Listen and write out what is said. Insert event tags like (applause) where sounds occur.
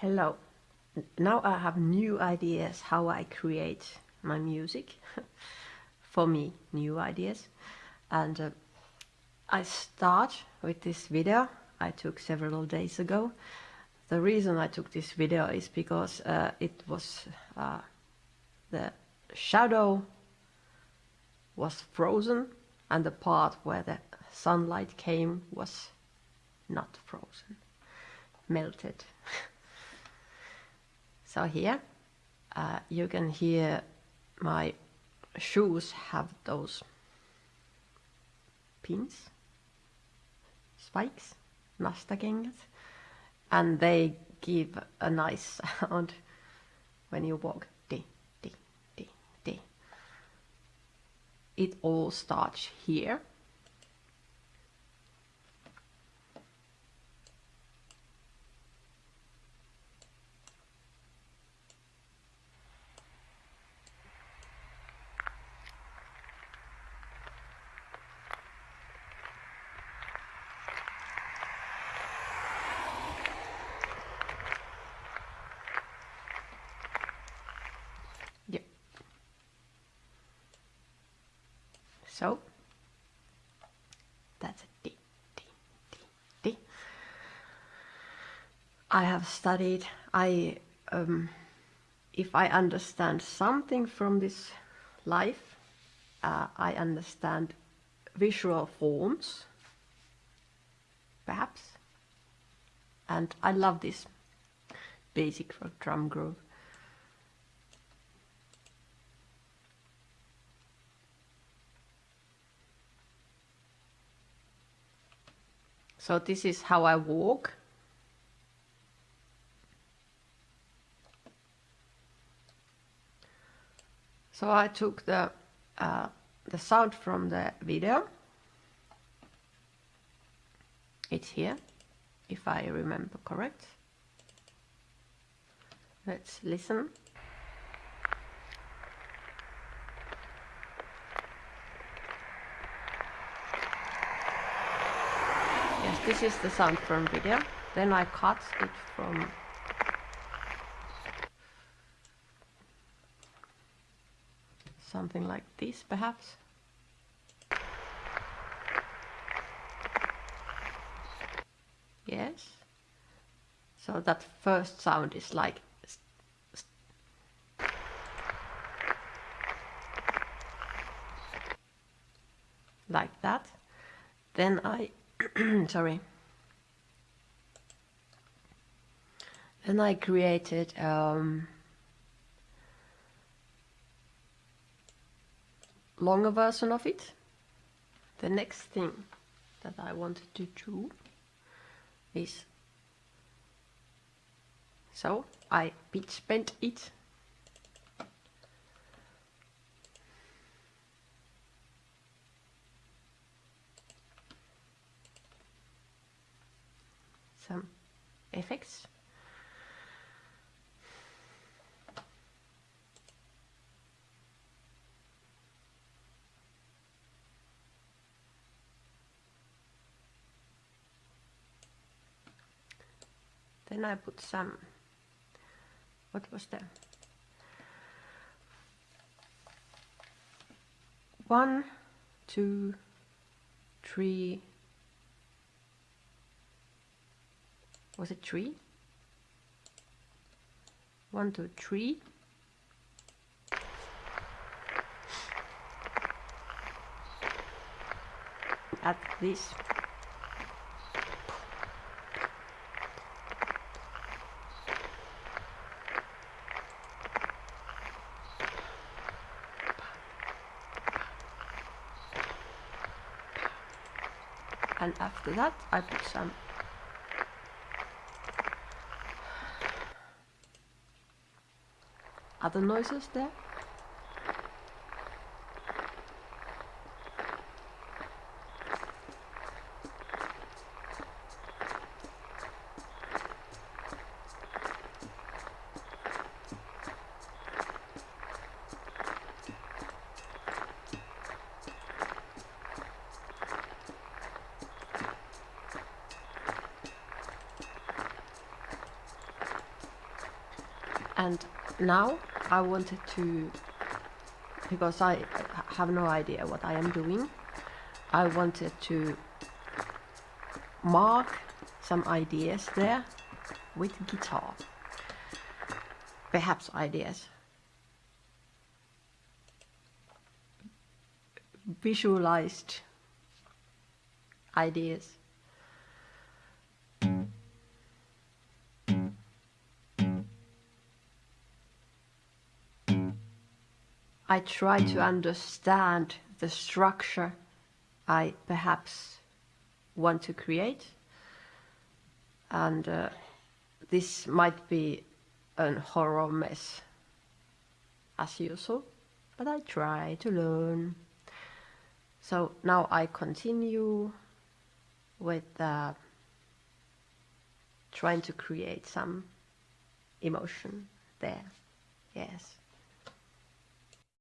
Hello. Now I have new ideas how I create my music. (laughs) For me, new ideas. And uh, I start with this video I took several days ago. The reason I took this video is because uh, it was uh, the shadow was frozen and the part where the sunlight came was not frozen, melted. (laughs) so here uh, you can hear my shoes have those pins, spikes, nastakengät, and they give a nice (laughs) sound when you walk. Di, di, di, di. It all starts here. So that's a D, D, D, D. I have studied, I, um, if I understand something from this life, uh, I understand visual forms, perhaps, and I love this basic drum groove. So this is how I walk. So I took the uh, the sound from the video. It's here, if I remember correct. Let's listen. Yes, this is the sound from video. Then I cut it from something like this perhaps. Yes. So that first sound is like like that. Then I (clears throat) sorry. Then I created um, longer version of it. The next thing that I wanted to do is so I pitch bent it some effects. Then I put some, what was the, one, two, three, was it three? One, two, three. At this. And after that I put some other noises there. And now I wanted to, because I have no idea what I am doing, I wanted to mark some ideas there with guitar. Perhaps ideas. Visualized ideas. I try to understand the structure I perhaps want to create. And uh, this might be a horror mess as usual but I try to learn. So now I continue with uh, trying to create some emotion there. Yes